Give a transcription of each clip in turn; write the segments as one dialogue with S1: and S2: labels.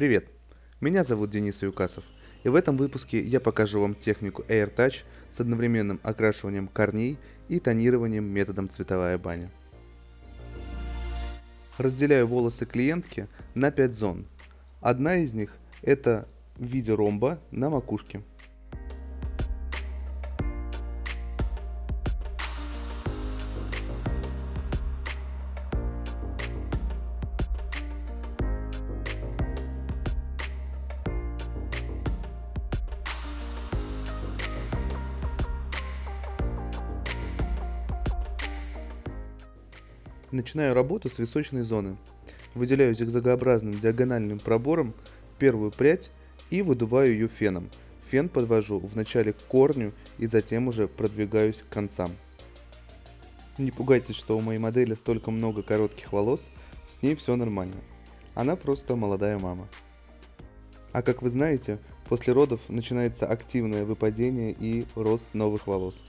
S1: Привет! Меня зовут Денис Юкасов, и в этом выпуске я покажу вам технику AirTouch с одновременным окрашиванием корней и тонированием методом цветовая баня. Разделяю волосы клиентки на 5 зон. Одна из них это в виде ромба на макушке. Начинаю работу с височной зоны. Выделяю зигзагообразным диагональным пробором первую прядь и выдуваю ее феном. Фен подвожу вначале к корню и затем уже продвигаюсь к концам. Не пугайтесь, что у моей модели столько много коротких волос, с ней все нормально. Она просто молодая мама. А как вы знаете, после родов начинается активное выпадение и рост новых волос.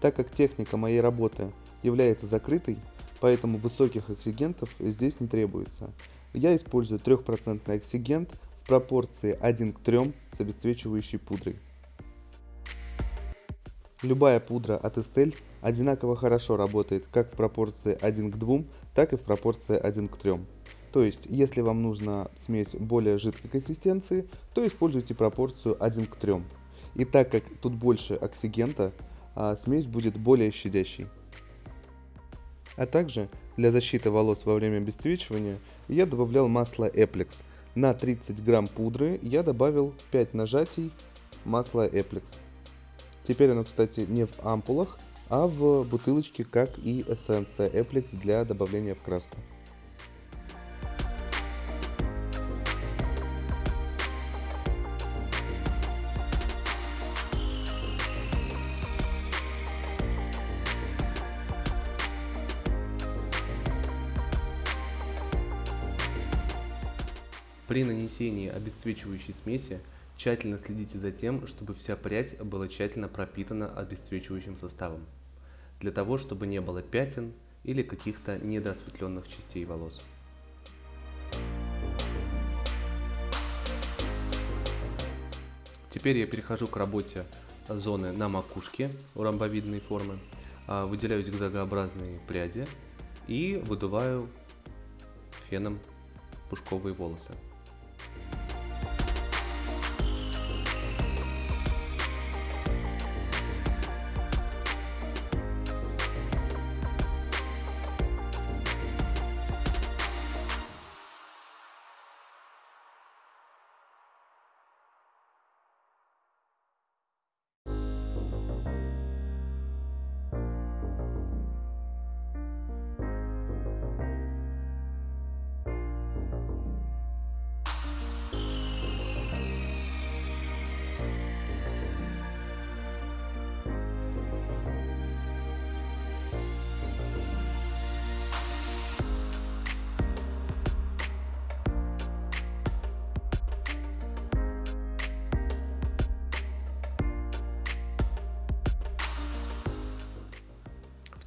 S1: Так как техника моей работы является закрытой, поэтому высоких оксигентов здесь не требуется. Я использую 3% оксигент в пропорции 1 к 3 с обесцвечивающей пудрой. Любая пудра от Estelle одинаково хорошо работает как в пропорции 1 к 2, так и в пропорции 1 к 3. То есть, если вам нужна смесь более жидкой консистенции, то используйте пропорцию 1 к 3. И так как тут больше оксигента, а смесь будет более щадящей. А также для защиты волос во время обесцвечивания я добавлял масло Eplex. На 30 грамм пудры я добавил 5 нажатий масла Eplex. Теперь оно, кстати, не в ампулах, а в бутылочке, как и эссенция Eplex для добавления в краску.
S2: При нанесении обесцвечивающей смеси тщательно следите за тем, чтобы вся прядь была тщательно пропитана обесцвечивающим составом, для того, чтобы не было пятен или каких-то недоосветленных частей волос. Теперь я перехожу к работе зоны на макушке у ромбовидной формы, а, выделяю зигзагообразные пряди и выдуваю феном пушковые волосы.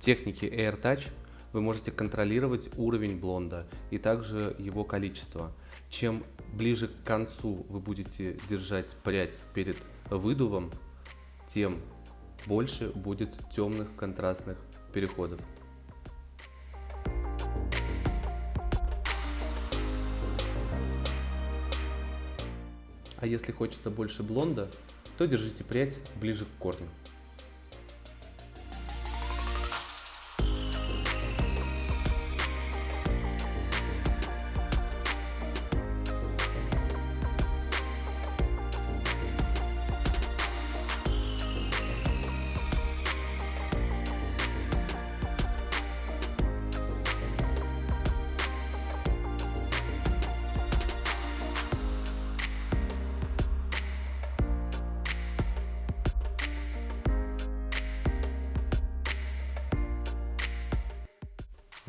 S2: Технике Air Touch вы можете контролировать уровень блонда и также его количество. Чем ближе к концу вы будете держать прядь перед выдувом, тем больше будет темных контрастных переходов. А если хочется больше блонда, то держите прядь ближе к корню.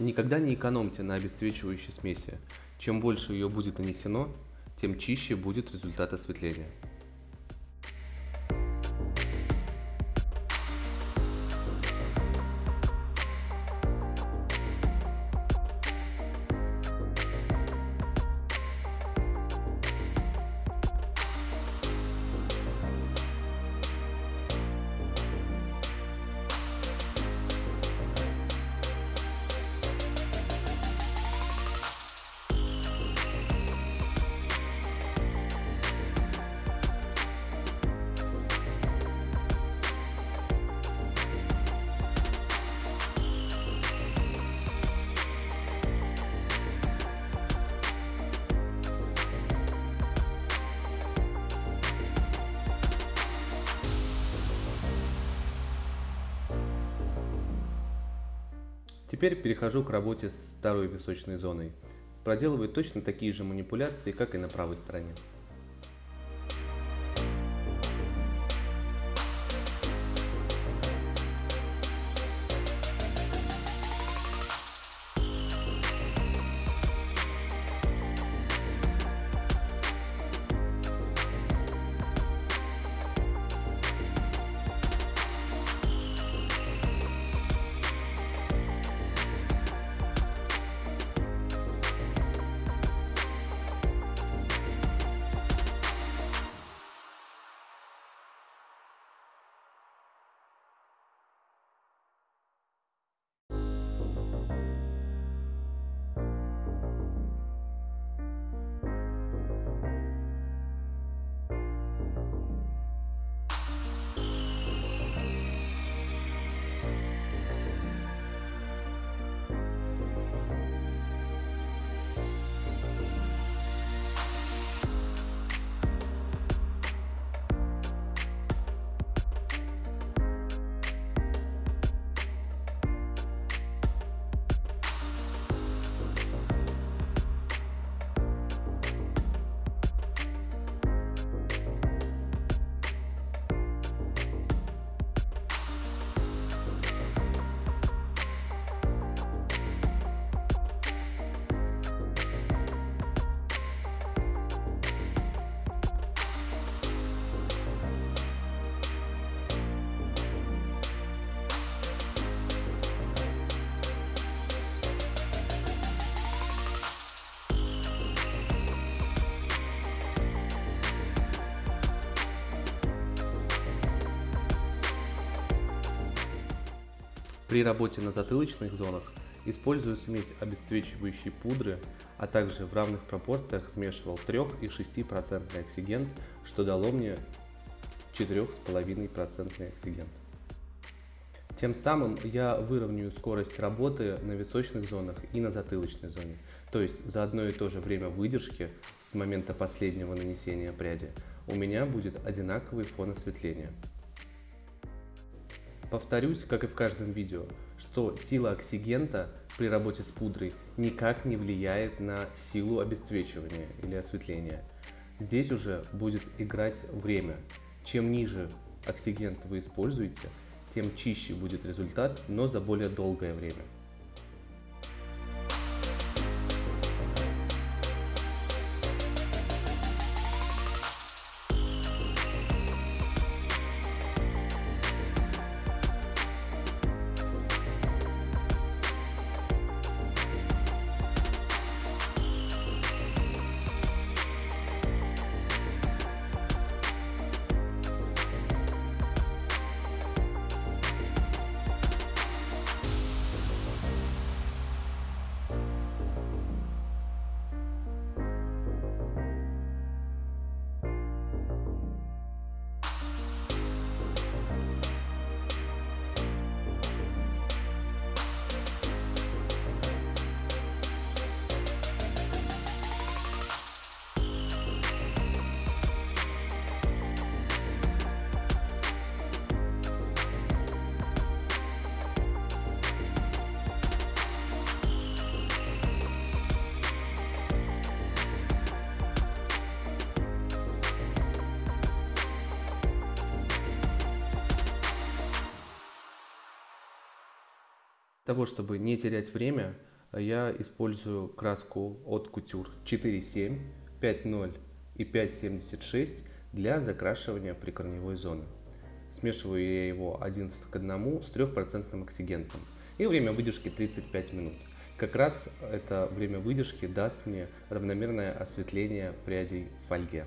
S2: Никогда не экономьте на обесцвечивающей смеси. Чем больше ее будет нанесено, тем чище будет результат осветления. Теперь перехожу к работе с второй височной зоной. Проделываю точно такие же манипуляции, как и на правой стороне. При работе на затылочных зонах использую смесь обесцвечивающей пудры, а также в равных пропорциях смешивал 3 и 6% оксигент, что дало мне 4,5% оксигент. Тем самым я выровняю скорость работы на височных зонах и на затылочной зоне. То есть за одно и то же время выдержки с момента последнего нанесения пряди у меня будет одинаковый фон осветления. Повторюсь, как и в каждом видео, что сила оксигента при работе с пудрой никак не влияет на силу обесцвечивания или осветления. Здесь уже будет играть время. Чем ниже оксигент вы используете, тем чище будет результат, но за более долгое время. Того, чтобы не терять время, я использую краску от Couture 4.7, 5.0 и 5.76 для закрашивания прикорневой зоны. Смешиваю я его 11 к 1 с 3% оксигентом. И время выдержки 35 минут. Как раз это время выдержки даст мне равномерное осветление прядей в фольге.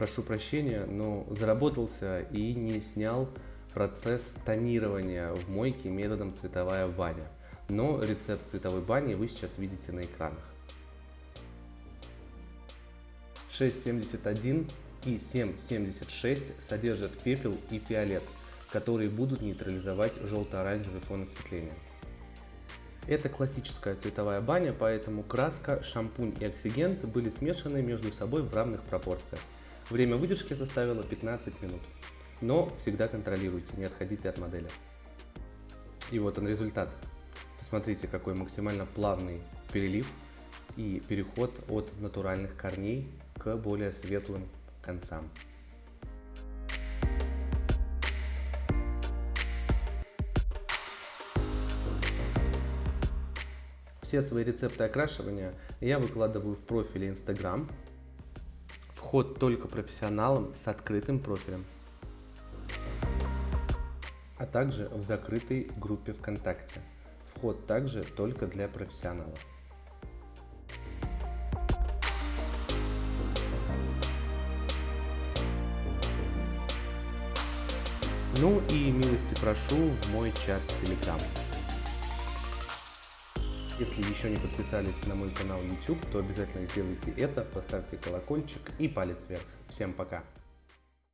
S2: Прошу прощения, но заработался и не снял процесс тонирования в мойке методом цветовая баня. Но рецепт цветовой бани вы сейчас видите на экранах. 6.71 и 7.76 содержат пепел и фиолет, которые будут нейтрализовать желто-оранжевый фон осветления. Это классическая цветовая баня, поэтому краска, шампунь и оксигент были смешаны между собой в равных пропорциях. Время выдержки составило 15 минут. Но всегда контролируйте, не отходите от модели. И вот он результат. Посмотрите, какой максимально плавный перелив и переход от натуральных корней к более светлым концам. Все свои рецепты окрашивания я выкладываю в профиле Instagram. Вход только профессионалам с открытым профилем. А также в закрытой группе ВКонтакте. Вход также только для профессионалов. Ну и милости прошу в мой чат Telegram. Если еще не подписались на мой канал YouTube, то обязательно сделайте это, поставьте колокольчик и палец вверх. Всем пока!